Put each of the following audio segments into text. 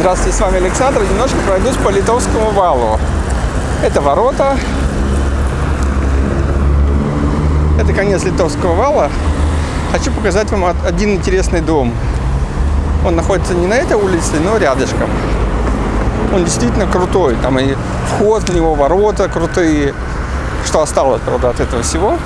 Здравствуйте, с вами Александр. Немножко пройдусь по Литовскому валу. Это ворота. Это конец Литовского вала. Хочу показать вам один интересный дом. Он находится не на этой улице, но рядышком. Он действительно крутой. Там и вход в него, ворота крутые. Что осталось, правда, от этого всего.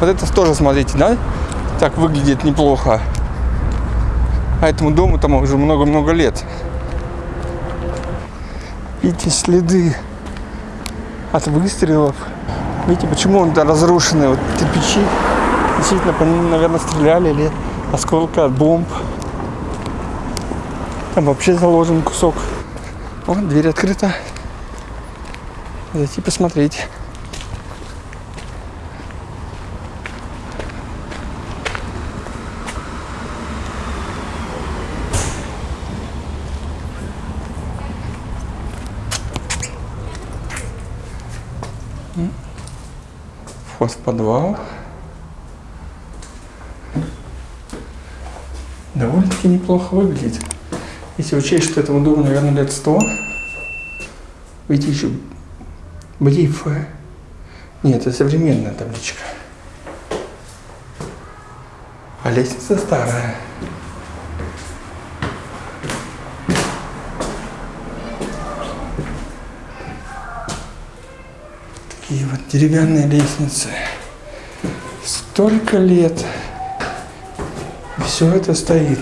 Вот это тоже, смотрите, да? Так выглядит неплохо. А этому дому там уже много-много лет. Видите, следы от выстрелов. Видите, почему он да, разрушенный? Вот кирпичи действительно по ним, наверное, стреляли или осколка от бомб. Там вообще заложен кусок. Вот, дверь открыта. Зайти посмотреть. Вход в подвал. Довольно-таки неплохо выглядит. Если учесть, что этому дому, наверное, лет сто. Видите, еще брифы. Нет, это современная табличка. А лестница старая. Такие вот деревянные лестницы. Столько лет. Все это стоит.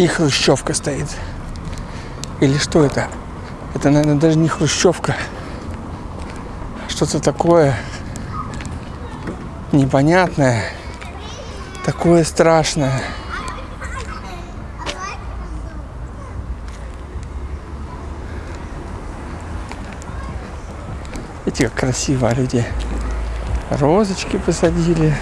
И хрущевка стоит. Или что это? Это, наверное, даже не хрущевка. Что-то такое непонятное. Такое страшное. Видите, как красиво люди розочки посадили.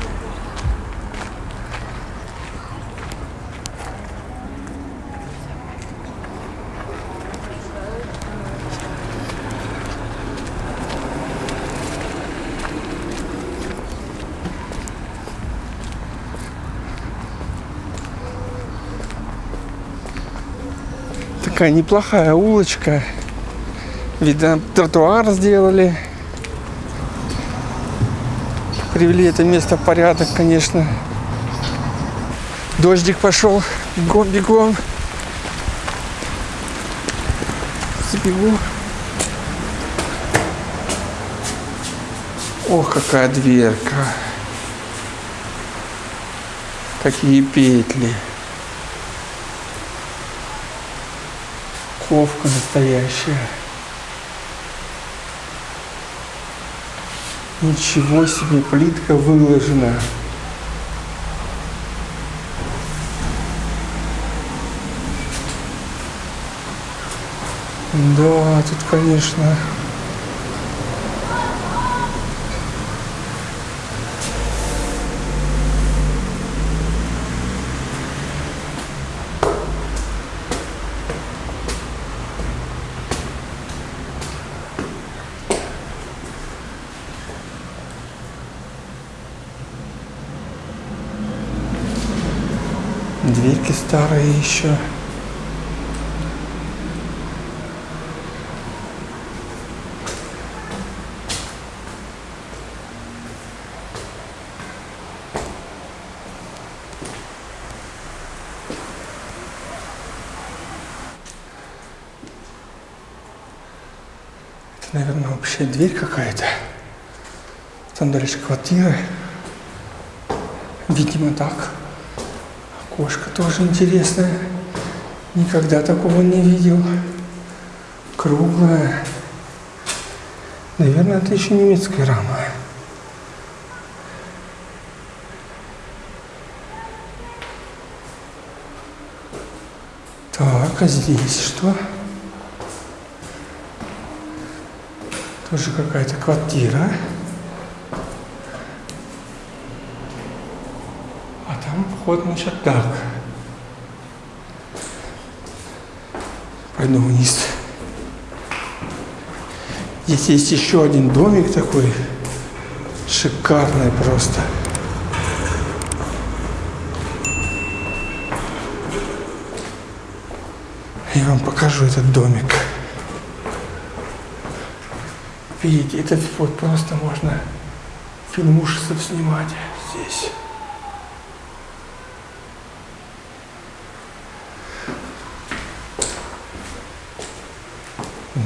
Такая неплохая улочка. Видно, тротуар сделали. Привели это место в порядок, конечно. Дождик пошел. Бегом, бегом. Забегу. Ох, какая дверка. Какие петли. Ковка настоящая. Ничего себе, плитка выложена. Да, тут, конечно, Дверки старые еще. Это, наверное, вообще дверь какая-то. Там дальше квартиры. Видимо, так. Окошко тоже интересное. Никогда такого не видел. Круглое. Наверное, это еще немецкая рама. Так, а здесь что? Тоже какая-то квартира. А там вход на чердак. Пойду вниз. Здесь есть еще один домик такой. Шикарный просто. Я вам покажу этот домик. Видите, этот вот просто можно фильм ужасов снимать здесь.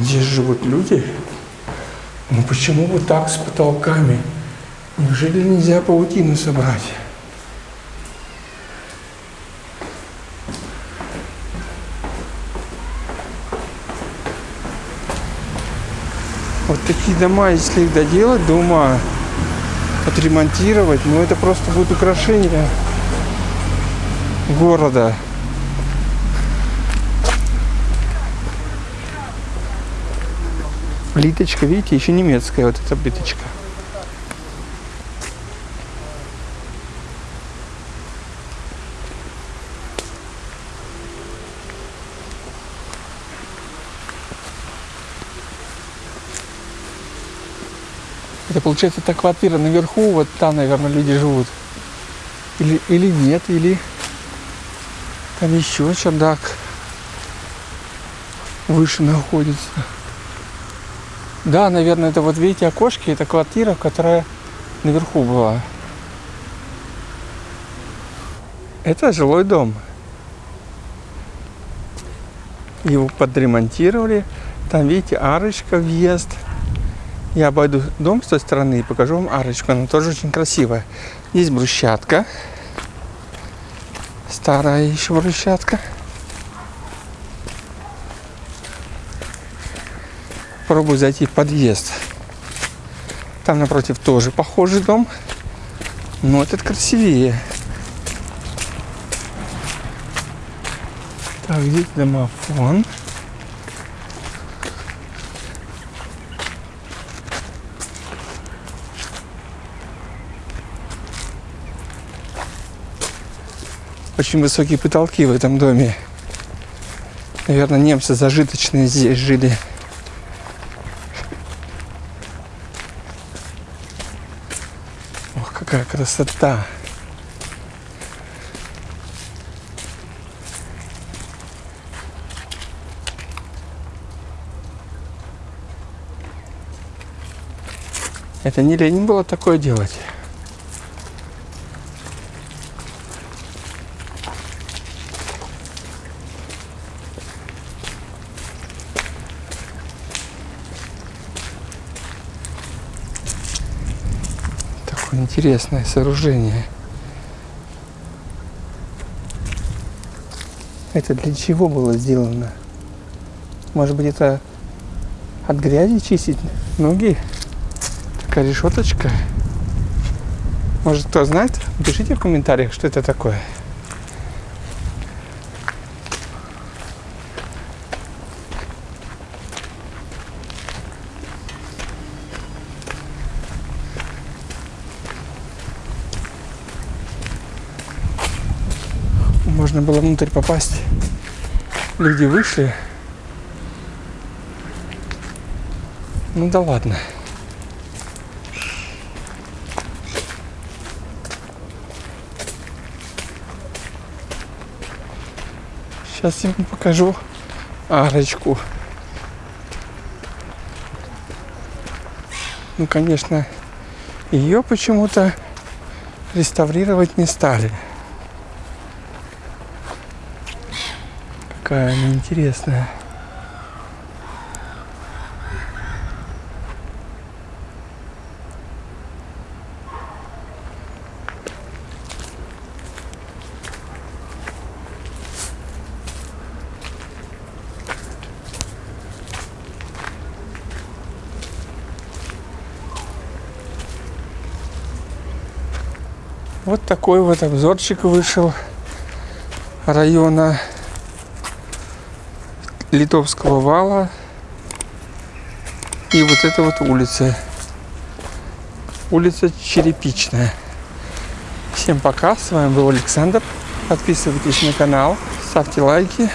Здесь живут люди. Ну почему вот так с потолками? Неужели нельзя паутину собрать? Вот такие дома, если их доделать до ума, отремонтировать, ну это просто будет украшение города. Плиточка, видите, еще немецкая вот эта плиточка. Это получается та квартира наверху, вот там, наверное, люди живут. Или, или нет, или там еще чердак выше находится. Да, наверное, это вот видите окошки, это квартира, которая наверху была. Это жилой дом. Его подремонтировали. Там, видите, арочка, въезд. Я обойду дом с той стороны и покажу вам арочку. Она тоже очень красивая. Есть брусчатка. Старая еще брусчатка. Попробую зайти в подъезд. Там напротив тоже похожий дом. Но этот красивее. Так, здесь домофон. Очень высокие потолки в этом доме. Наверное, немцы зажиточные здесь жили. Ох, какая красота. Это не лень было такое делать. Интересное сооружение. Это для чего было сделано? Может быть, это от грязи чистить ноги? Такая решеточка. Может, кто знает? Пишите в комментариях, что это такое. Можно было внутрь попасть. Люди вышли. Ну да ладно. Сейчас я вам покажу арочку. Ну, конечно, ее почему-то реставрировать не стали. Какая она интересная. Вот такой вот обзорчик вышел района Литовского вала. И вот эта вот улица. Улица Черепичная. Всем пока, с вами был Александр. Подписывайтесь на канал, ставьте лайки.